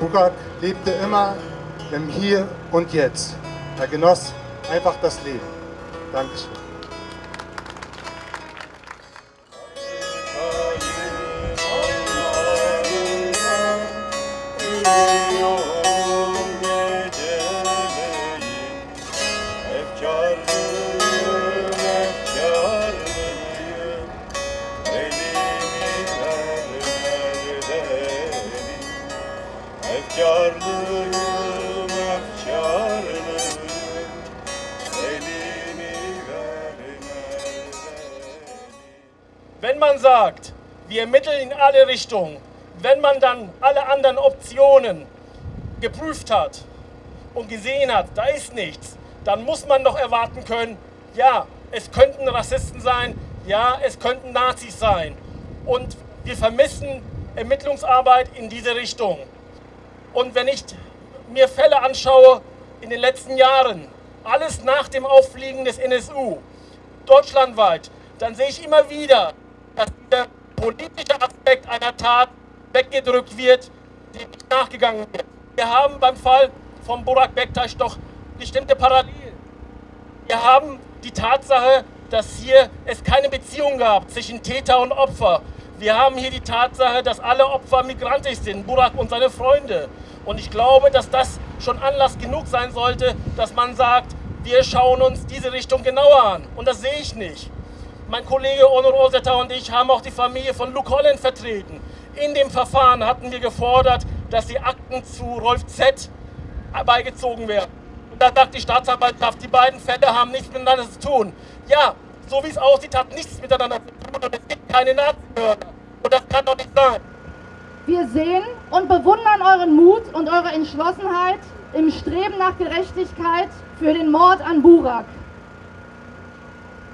Burak lebte immer im Hier und Jetzt. Er genoss einfach das Leben. Dankeschön. Efkarlıyım, efkarlıyım Elimi verme Wenn man sagt, wir ermitteln in alle Richtungen, wenn man dann alle anderen Optionen geprüft hat und gesehen hat, da ist nichts, dann muss man doch erwarten können, ja, es könnten Rassisten sein, ja, es könnten Nazis sein. Und wir vermissen Ermittlungsarbeit in diese Richtung. Und wenn ich mir Fälle anschaue in den letzten Jahren, alles nach dem Auffliegen des NSU, deutschlandweit, dann sehe ich immer wieder, dass der politische Aspekt einer Tat weggedrückt wird, die nicht nachgegangen wird. Wir haben beim Fall von Burak Bektaş doch bestimmte Parallelen. Wir haben die Tatsache, dass hier es keine Beziehung gab zwischen Täter und Opfer. Wir haben hier die Tatsache, dass alle Opfer migrantisch sind, Burak und seine Freunde. Und ich glaube, dass das schon Anlass genug sein sollte, dass man sagt, wir schauen uns diese Richtung genauer an. Und das sehe ich nicht. Mein Kollege Onur Rosetta und ich haben auch die Familie von Luke Holland vertreten. In dem Verfahren hatten wir gefordert, dass die Akten zu Rolf Z. beigezogen werden. Und da sagt die Staatsanwaltschaft, die beiden Fälle haben nichts miteinander zu tun. Ja, so wie es aussieht, hat nichts miteinander zu tun und es gibt keine Nazi-Mörder. Und das kann doch nicht sein. Wir sehen und bewundern euren Mut und eure Entschlossenheit im Streben nach Gerechtigkeit für den Mord an Burak.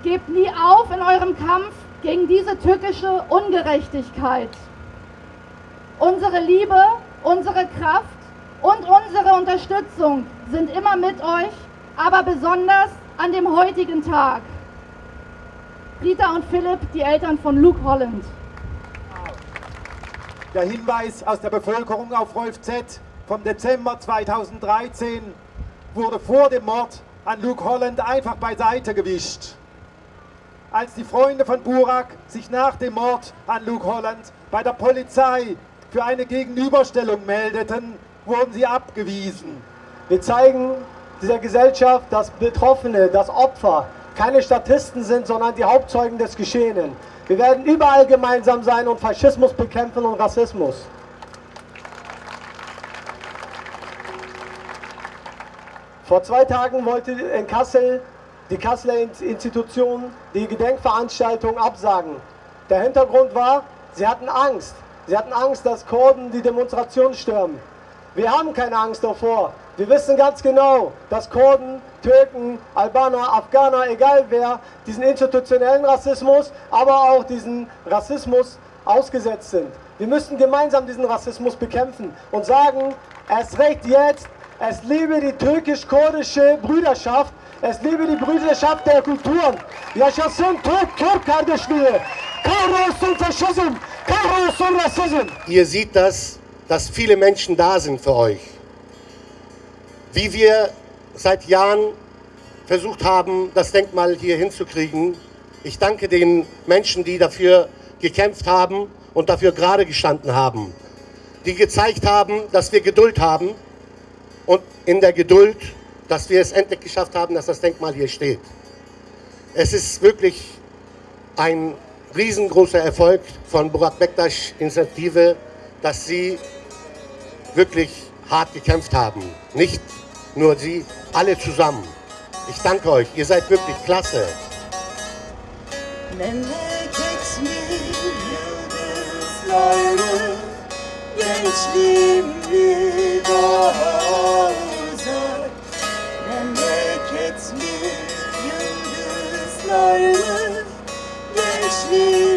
Gebt nie auf in eurem Kampf gegen diese tückische Ungerechtigkeit. Unsere Liebe, unsere Kraft und unsere Unterstützung sind immer mit euch, aber besonders an dem heutigen Tag. Rita und Philipp, die Eltern von Luke Holland. Der Hinweis aus der Bevölkerung auf Rolf Z. vom Dezember 2013 wurde vor dem Mord an Luke Holland einfach beiseite gewischt. Als die Freunde von Burak sich nach dem Mord an Luke Holland bei der Polizei für eine Gegenüberstellung meldeten, wurden sie abgewiesen. Wir zeigen dieser Gesellschaft, dass Betroffene, dass Opfer keine Statisten sind, sondern die Hauptzeugen des Geschehenen. Wir werden überall gemeinsam sein und Faschismus bekämpfen und Rassismus. Vor zwei Tagen wollte in Kassel die Kasseler Institution die Gedenkveranstaltung absagen. Der Hintergrund war, sie hatten Angst. Sie hatten Angst, dass Kurden die Demonstration stürmen. Wir haben keine Angst davor. Wir wissen ganz genau, dass Kurden, Türken, Albaner, Afghaner, egal wer, diesen institutionellen Rassismus, aber auch diesen Rassismus ausgesetzt sind. Wir müssen gemeinsam diesen Rassismus bekämpfen und sagen, es recht jetzt, es lebe die türkisch-kurdische Brüderschaft, es lebe die Brüderschaft der Kulturen. Yaşasın kardeşliği. Faschism, kahrolsun Rassism. Ihr seht das, dass viele Menschen da sind für euch. Wie wir seit Jahren versucht haben, das Denkmal hier hinzukriegen. Ich danke den Menschen, die dafür gekämpft haben und dafür gerade gestanden haben. Die gezeigt haben, dass wir Geduld haben und in der Geduld, dass wir es endlich geschafft haben, dass das Denkmal hier steht. Es ist wirklich ein riesengroßer Erfolg von Burak Bektaş Initiative, dass sie wirklich hart gekämpft haben. Nicht nur sie, alle zusammen. Ich danke euch, ihr seid wirklich klasse. Gençliğim bir uzak Memleket mi yıldızlarlı Gençliğim